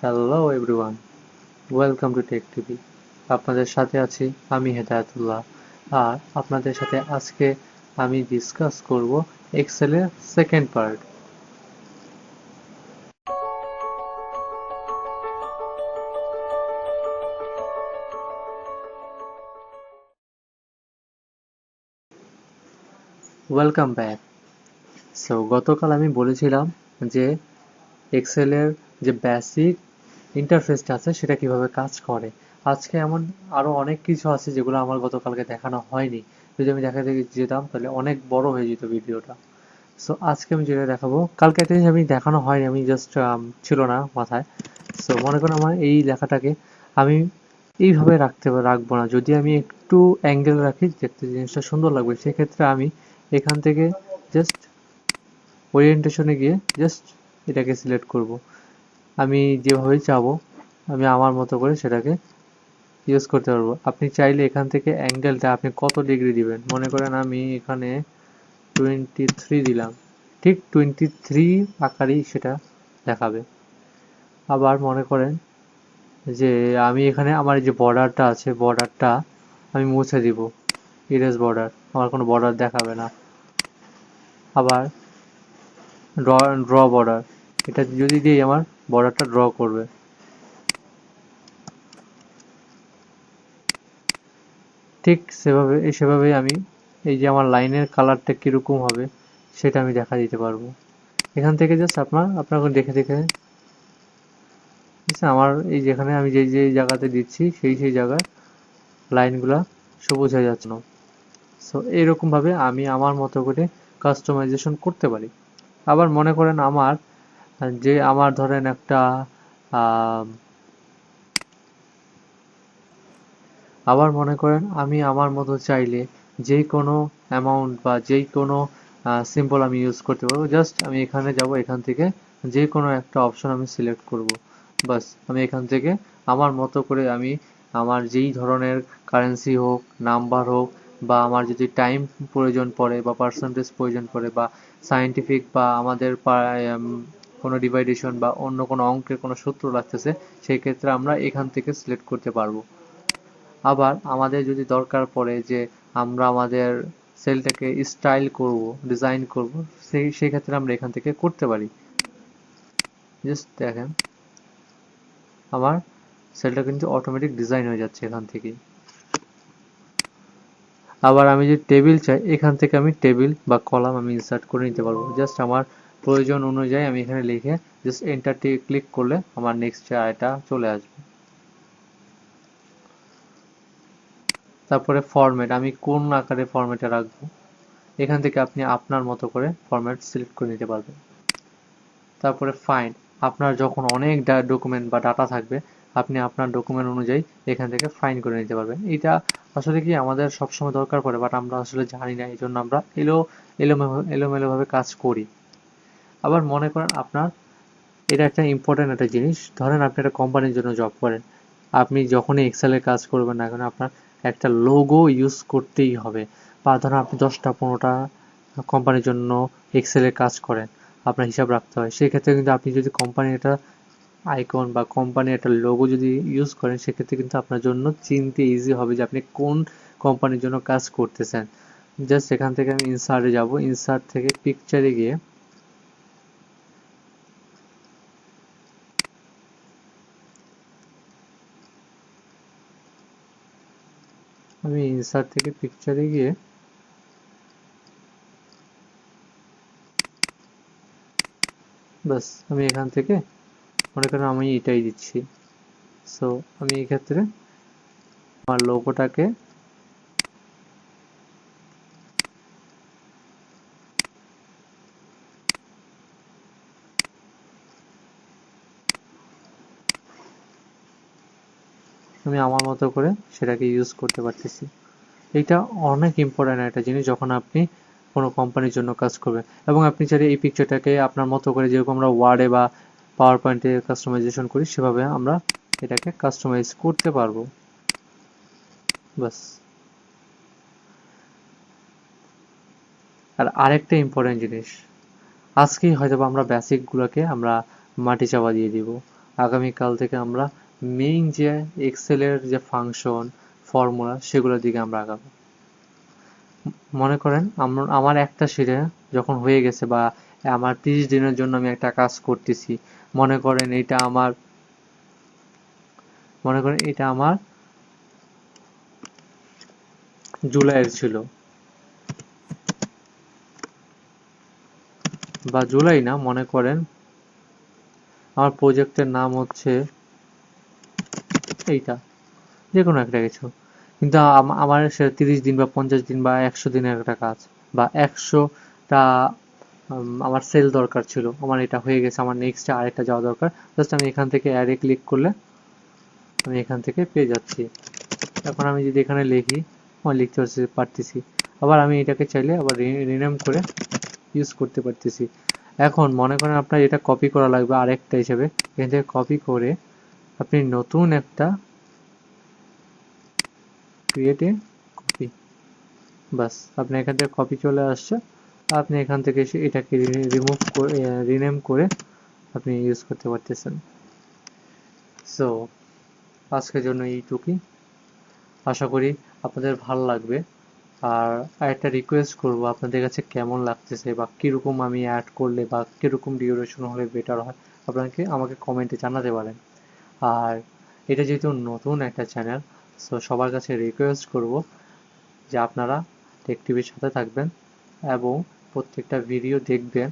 Hello everyone welcome to tech TV আপনাদের সাথে আছি আমি হেদায়তুল্লাহ। আর আপনাদের সাথে আজকে আমি ডিসকাস করব এক্সেলের second part welcome back so গতকাল আমি বলেছিলাম যে এক্সেলের যে বেসিক ইন্টারফেসটা আছে, সেটা কীভাবে কাজ করে? আজকে এমন আরও অনেক কিছু আছে যেগুলো আমার গতকালকে দেখানো হয়নি। যদি আমি দেখাতে যেতাম, তাহলে অনেক বড় হয়ে যেত ভিডিওটা। সো আজকে আমি যেটা দেখাবো, কালকে একটা জিনিস আমি দেখানো হয়নি, আমি জাস্ট ছিল না মাথায়। সো মনে করুন আমার এই লেখাটাকে আমি এইভাবে রাখতে রাখব না। যদি আমি একটু অ্যাঙ্গেল রাখি, দেখতে জিনিসটা সুন্দর লাগবে। সেক্ষেত্রে আমি এখান থেকে জাস্ট ওরিয়েন্টেশনে গিয়ে জাস্ট এটাকে সিলেক্ট করব। আমি যেভাবে চাবো, আমি আমার মতো করে সেটাকে ইউজ করতে পারব। আপনি চাইলে এখান থেকে অ্যাঙ্গেলটা আপনি কত ডিগ্রি দিবেন? মনে করেন আমি এখানে টোয়েন্টি থ্রি দিলাম। ঠিক টোয়েন্টি থ্রি আকারেই সেটা দেখাবে। আবার মনে করেন যে আমি এখানে আমার যে বর্ডারটা আছে বর্ডারটা আমি মুছে দিব। ইরেজ বর্ডার আমার কোনো বর্ডার দেখাবে না। আবার ড্র ড্র বর্ডার এটা যদি দিই আমার বর্ডারটা ড্র করবে। ঠিক সেভাবে, সেভাবেই আমি এই যে আমার লাইনের কালারটা কীরকম হবে, সেটা আমি দেখা দিতে পারব। এখান থেকে জাস্ট আপনার আপনার দেখে দেখে আমার এই যেখানে আমি যেই যে জায়গাতে দিচ্ছি, সেই সেই জায়গায় লাইনগুলা সবুজ হয়ে যাচ্ছে। না সো এইরকমভাবে আমি আমার মতো করে কাস্টমাইজেশন করতে পারি। আবার মনে করেন আমার যে আমার ধরেন একটা আবার মনে করেন আমি আমার মতো চাইলে যে কোনো অ্যামাউন্ট বা যেই কোনো সিম্বল আমি ইউজ করতে পারব। জাস্ট আমি এখানে যাব, এখান থেকে যে কোনো একটা অপশন আমি সিলেক্ট করব। বাস, আমি এখান থেকে আমার মতো করে আমি আমার যেই ধরনের কারেন্সি হোক নাম্বার হোক বা আমার যদি টাইম প্রয়োজন পড়ে বা পার্সেন্টেজ প্রয়োজন পড়ে বা সায়েন্টিফিক বা আমাদের কোনো ডিভাইডেশন বা অন্য কোনো অঙ্কের কোনো সূত্র লাগতেছে, সেই ক্ষেত্রে আমরা এখান থেকে সিলেক্ট করতে পারব। আবার আমাদের যদি দরকার পড়ে যে আমরা আমাদের সেলটাকে স্টাইল করব ডিজাইন করব, সেই সেই ক্ষেত্রে আমরা এখান থেকে করতে পারি। জাস্ট দেখেন, আমার সেলটা কিন্তু অটোমেটিক ডিজাইন হয়ে যাচ্ছে এখান থেকেই আবার আমি যদি টেবিল চাই, এখান থেকে আমি টেবিল বা কলাম আমি ইনসার্ট করে নিতে পারব। জাস্ট আমার প্রয়োজন অনুযায়ী আমি এখানে লিখে জাস্ট এন্টারটি ক্লিক করলে আমার নেক্সট এটা চলে আসবে। তারপরে ফরম্যাট আমি কোন আকারে ফরম্যাটে রাখব? এখান থেকে আপনি আপনার মতো করে ফরম্যাট সিলেক্ট করে নিতে পারবেন। তারপরে ফাইন্ড আপনার যখন অনেক ডকুমেন্ট বা ডাটা থাকবে, আপনি আপনার ডকুমেন্ট অনুযায়ী এখান থেকে ফাইন করে নিতে পারবেন। এটা আসলে কি আমাদের সবসময় দরকার পড়ে বাট আমরা আসলে জানি না এই জন্য আমরা এলো এলোমেলো এলোমেলোভাবে কাজ করি। আবার মনে করেন আপনার এটা একটা ইম্পর্টেন্ট একটা জিনিস। ধরেন আপনি একটা কোম্পানির জন্য জব করেন। আপনি যখনই এক্সেলের কাজ করবেন না কেন, আপনার একটা লোগো ইউজ করতেই হবে। বা ধরেন আপনি দশটা, পনেরোটা কোম্পানির জন্য এক্সেলের কাজ করেন, আপনার হিসাব রাখতে হয়। সেক্ষেত্রে কিন্তু আপনি যদি কোম্পানির একটা আইকন বা কোম্পানির একটা লোগো যদি ইউজ করেন, সেক্ষেত্রে কিন্তু আপনার জন্য চিনতে ইজি হবে যে আপনি কোন কোম্পানির জন্য কাজ করতেছেন। জাস্ট এখান থেকে আমি ইনসার্টে যাব। ইনসার্ট থেকে পিকচারে গিয়ে আমি ইনসার্ট থেকে পিকচারে গিয়ে বাস আমি এখান থেকে মনে করেন আমি এটাই দিচ্ছি। সো আমি এক্ষেত্রে ক্ষেত্রে আমার লোগোটাকে আমি আমার মতো করে সেটাকে ইউজ করতে পারতেছি। এটা অনেক ইম্পর্ট্যান্ট একটা জিনিস যখন আপনি কোনো কোম্পানির জন্য কাজ করবেন। এবং আপনি চাইলে এই পিকচারটাকে আপনার মতো করে যেরকম আমরা ওয়ার্ডে বা পাওয়ার পয়েন্টে কাস্টমাইজেশন করি, সেভাবে আমরা এটাকে কাস্টমাইজ করতে পারব। বাস আর আরেকটা ইম্পর্টেন্ট জিনিস, আজকেই হয়তো আমরা বেসিকগুলোকে আমরা মাটি চাপা দিয়ে দিব। আগামীকাল থেকে আমরা মেইন যে এক্সেলের যে ফাংশন ফর্মুলা সেগুলোর দিকে আমরা আগাবো। মনে করেন আমার একটা শিটে যখন হয়ে গেছে বা আমার তিরিশ দিনের জন্য আমি একটা কাজ করতেছি, মনে করেন এটা আমার, মনে করেন এটা আমার জুলাইয়ের ছিল। বা জুলাই না, মনে করেন, আমার প্রজেক্টের নাম হচ্ছে এইটা যে কোনো একটা কিছু। কিন্তু আমার সে তিরিশ দিন বা পঞ্চাশ দিন বা একশো দিনের একটা কাজ, বা একশোটা আমার সেল দরকার ছিল, আমার এটা হয়ে গেছে, আমার নেক্সটে আরেকটা যাওয়া দরকার জাস্ট আমি এখান থেকে অ্যাডে ক্লিক করলে আমি এখান থেকে পেয়ে যাচ্ছি। এখন আমি যদি এখানে লিখি আমার লিখতে পারতেছি। আবার আমি এটাকে চাইলে আবার রিনেম করে ইউজ করতে পারতেছি। এখন মনে করেন আপনার এটা কপি করা লাগবে আরেকটা হিসেবে। এখান থেকে কপি করে আপনি নতুন একটা ক্রিয়েট এ কপি বাস আপনি এখান থেকে কপি চলে আসছে। আপনি এখান থেকে এসে এটাকে রিমুভ করে রিনেম করে আপনি ইউজ করতে পারতেছেন। সো আজকের জন্য এইটুকুই। আশা করি আপনাদের ভালো লাগবে। আর একটা রিকোয়েস্ট করব, আপনাদের কাছে কেমন লাগতেছে বা কীরকম আমি অ্যাড করলে বা কীরকম ডিউরেশন হলে বেটার হয়, আপনাকে, আমাকে কমেন্টে জানাতে পারেন। আর এটা যেহেতু নতুন একটা চ্যানেল সো সবার কাছে রিকোয়েস্ট করব যে আপনারা টেক টিভির সাথে থাকবেন এবং প্রত্যেকটা ভিডিও দেখবেন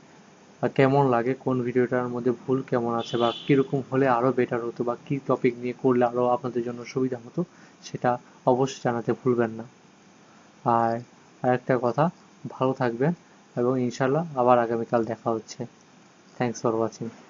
কেমন লাগে, কোন ভিডিওটার মধ্যে ভুল কেমন আছে, বা কীরকম হলে আরও বেটার হতো, বা কী টপিক নিয়ে করলে আরও আপনাদের জন্য সুবিধা হতো, সেটা অবশ্যই জানাতে ভুলবেন না। আর আরেকটা কথা, ভালো থাকবেন এবং ইনশাল্লাহ আবার আগামীকাল দেখা হচ্ছে। Thanks for watching